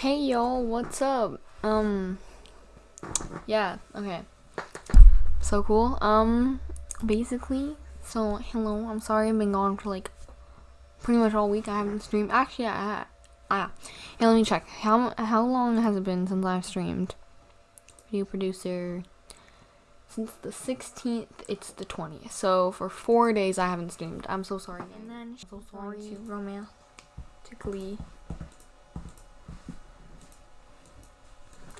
Hey y'all, what's up? Um, yeah, okay. So cool. Um, basically, so hello, I'm sorry I've been gone for like pretty much all week. I haven't streamed. Actually, I, ah, yeah, let me check. How, how long has it been since I've streamed? Video producer. Since the 16th, it's the 20th. So for four days, I haven't streamed. I'm so sorry. And then, so sorry to romantically.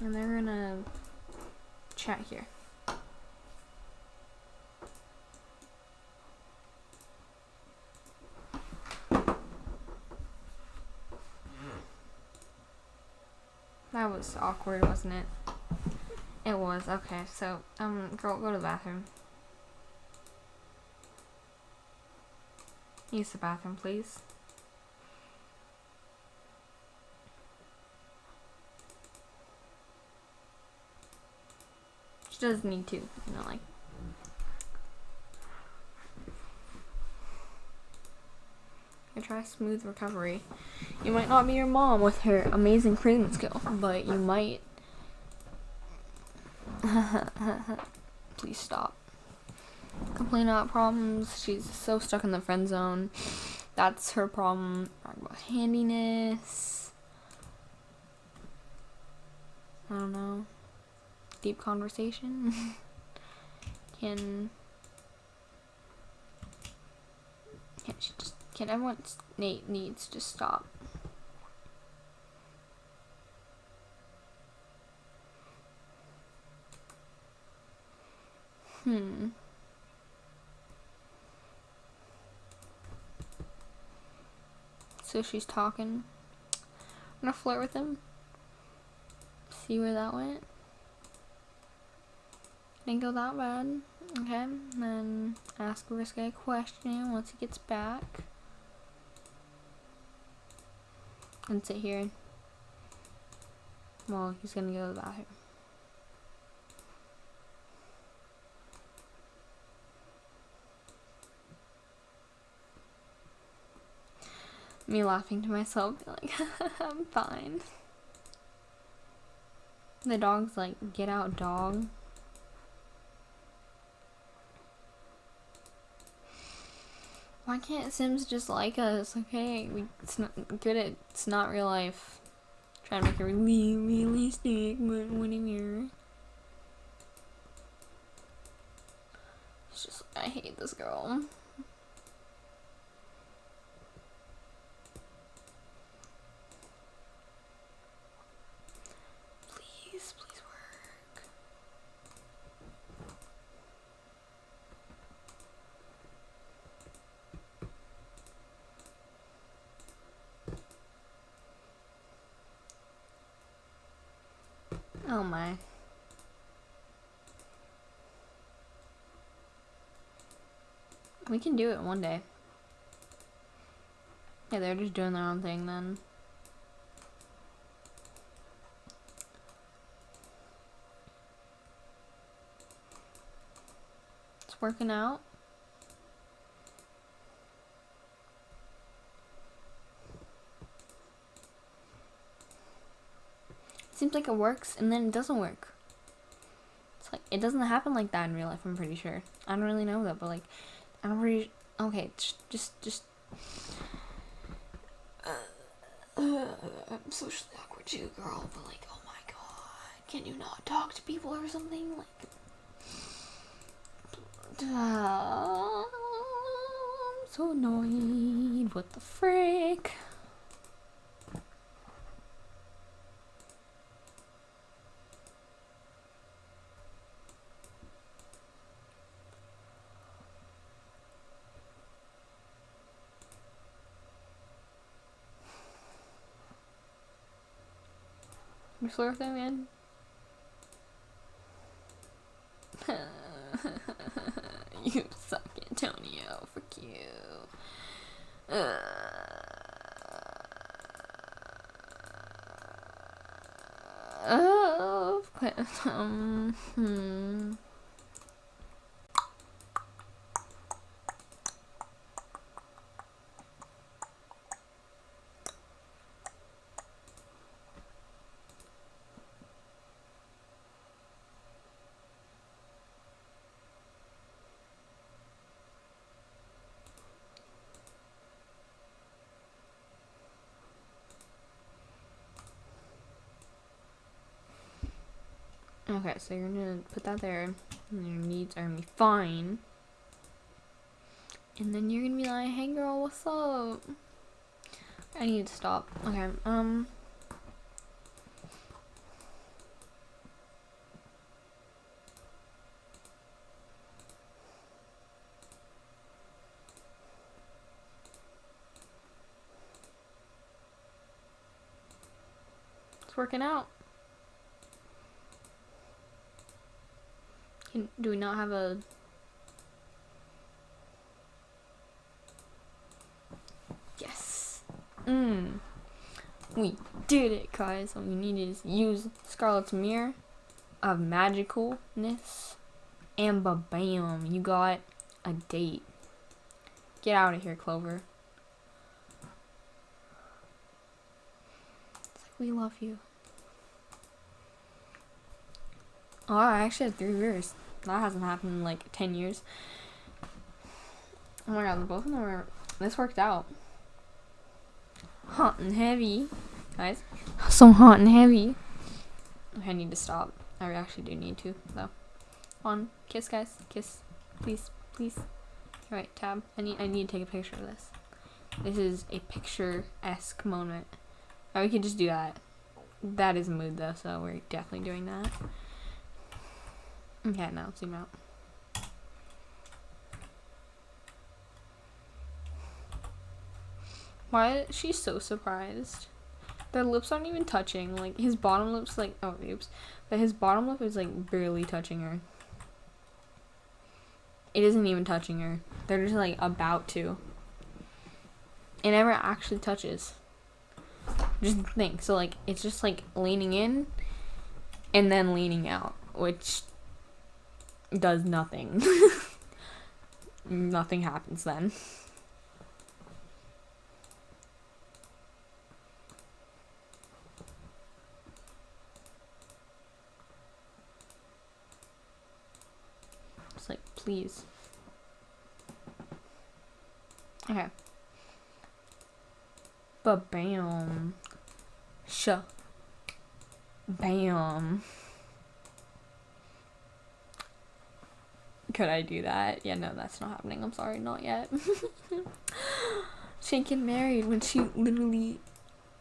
And they're gonna chat here. That was awkward, wasn't it? It was. Okay, so, um, girl, go to the bathroom. Use the bathroom, please. Does need to, you know, like. I try smooth recovery. You might not be your mom with her amazing cleaning skill, but you might. Please stop. Complain about problems. She's so stuck in the friend zone. That's her problem. Talk about handiness. I don't know. Deep conversation. can. Can she just. Can everyone. Nate needs to stop. Hmm. So she's talking. I'm gonna flirt with him. See where that went. Didn't go that bad. Okay, then ask a question once he gets back. And sit here. Well, he's gonna go to the bathroom. me laughing to myself, like, I'm fine. The dog's like, get out, dog. Why can't Sims just like us? Okay, we, it's not good at, it's not real life. Trying to make it really realistic, but whatever. It's just, I hate this girl. Oh my. We can do it one day. Yeah, they're just doing their own thing then. It's working out. Seems like it works and then it doesn't work. It's like, it doesn't happen like that in real life, I'm pretty sure. I don't really know that, but like, I'm pretty, okay, just, just, uh, I'm socially awkward too, girl, but like, oh my god, can you not talk to people or something? Like, uh, I'm so annoyed, what the frick? With that man? you suck, Antonio. Fuck you. Uh, oh, um, hmm. Okay, so you're gonna put that there, and your needs are gonna be fine. And then you're gonna be like, hey girl, what's up? I need to stop. Okay, um. It's working out. Can, do we not have a Yes. Mmm. We did it, guys. All we needed is use Scarlet's Mirror of magicalness. And ba-bam, you got a date. Get out of here, Clover. It's like, we love you. Oh, I actually had three years. That hasn't happened in like 10 years. Oh my god, both of them are. This worked out. Hot and heavy. Guys. So hot and heavy. I need to stop. I actually do need to, though. On. Kiss, guys. Kiss. Please. Please. Alright, tab. I need, I need to take a picture of this. This is a picture-esque moment. Or we could just do that. That is mood, though, so we're definitely doing that. Okay, now zoom out. Why she's so surprised? Their lips aren't even touching. Like his bottom lips like oh oops. But his bottom lip is like barely touching her. It isn't even touching her. They're just like about to. It never actually touches. Just think. So like it's just like leaning in and then leaning out, which does nothing. nothing happens then. It's like, please. Okay. But bam. Sh. Bam. Could I do that? Yeah, no, that's not happening. I'm sorry, not yet. she ain't get married when she literally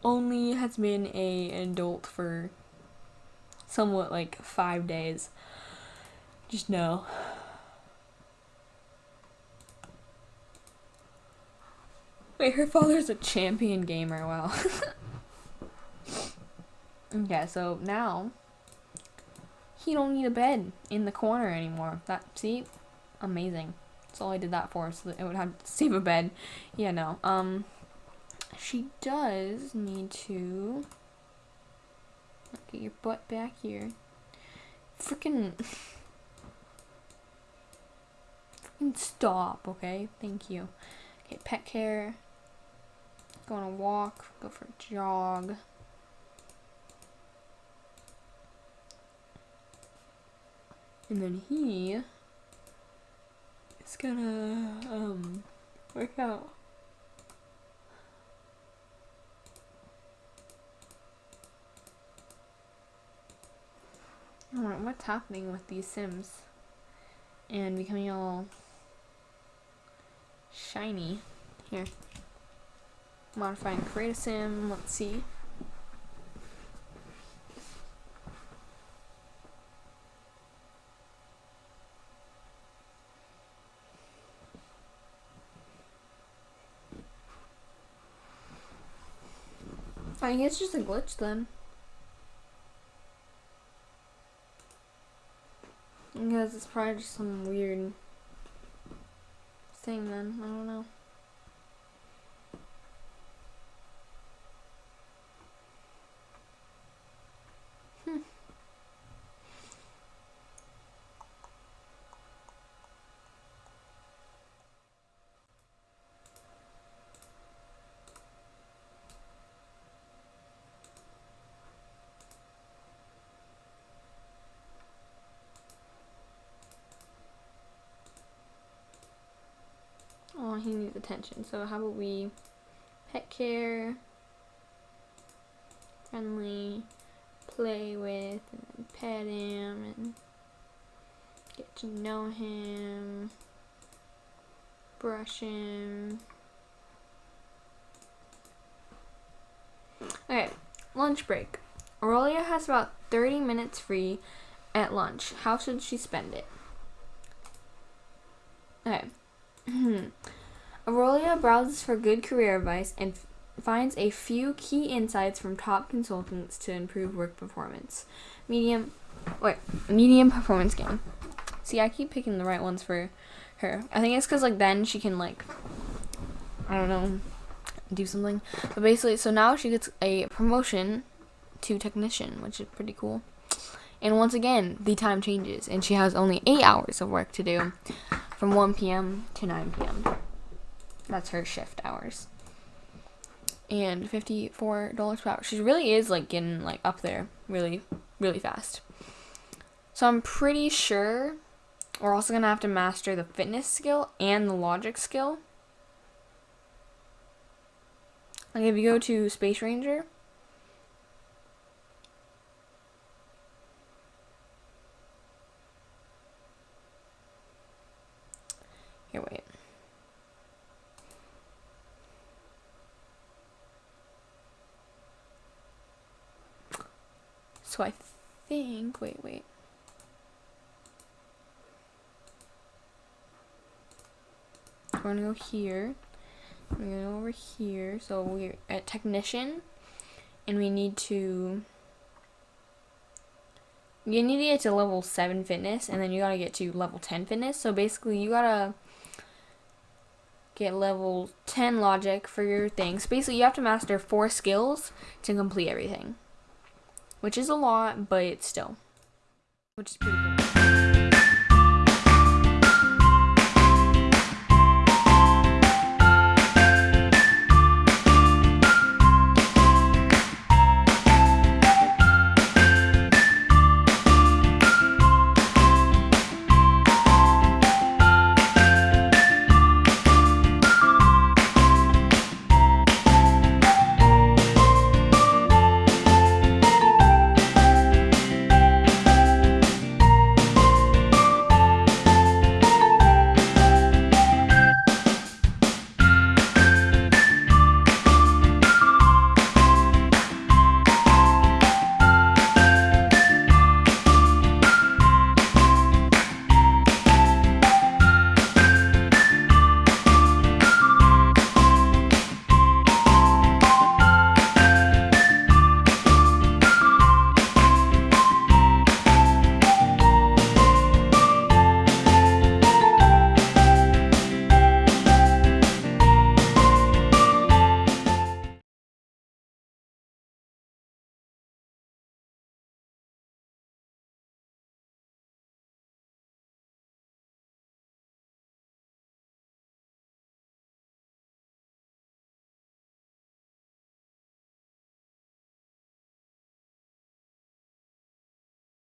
only has been a adult for somewhat like five days. Just no. Wait, her father's a champion gamer. Wow. okay, so now he don't need a bed in the corner anymore. That see, amazing. That's all I did that for, so that it would have to save a bed. Yeah, no. Um, she does need to get your butt back here. Freaking. Freaking stop, okay? Thank you. Okay, pet care go on a walk, go for a jog. And then he is gonna um, work out. What's happening with these Sims? And becoming all shiny. Here modify and create a sim. Let's see. I think it's just a glitch then. Because it's probably just some weird thing then. I don't know. he needs attention. So how about we pet care, friendly, play with, and pet him and get to know him, brush him. Okay, lunch break. Aurelia has about 30 minutes free at lunch. How should she spend it? Okay. Hmm. Aurelia browses for good career advice and finds a few key insights from top consultants to improve work performance. Medium, wait, medium performance game. See, I keep picking the right ones for her. I think it's because like then she can like, I don't know, do something. But basically, so now she gets a promotion to technician, which is pretty cool. And once again, the time changes, and she has only eight hours of work to do, from 1 p.m. to 9 p.m. That's her shift hours and $54 per hour. She really is like getting like up there really, really fast. So I'm pretty sure we're also going to have to master the fitness skill and the logic skill. Like if you go to Space Ranger, here wait. So I think, wait, wait. We're gonna go here. We're gonna go over here. So we're at technician, and we need to. You need to get to level 7 fitness, and then you gotta get to level 10 fitness. So basically, you gotta get level 10 logic for your things. Basically, you have to master four skills to complete everything which is a lot, but it's still, which is pretty cool.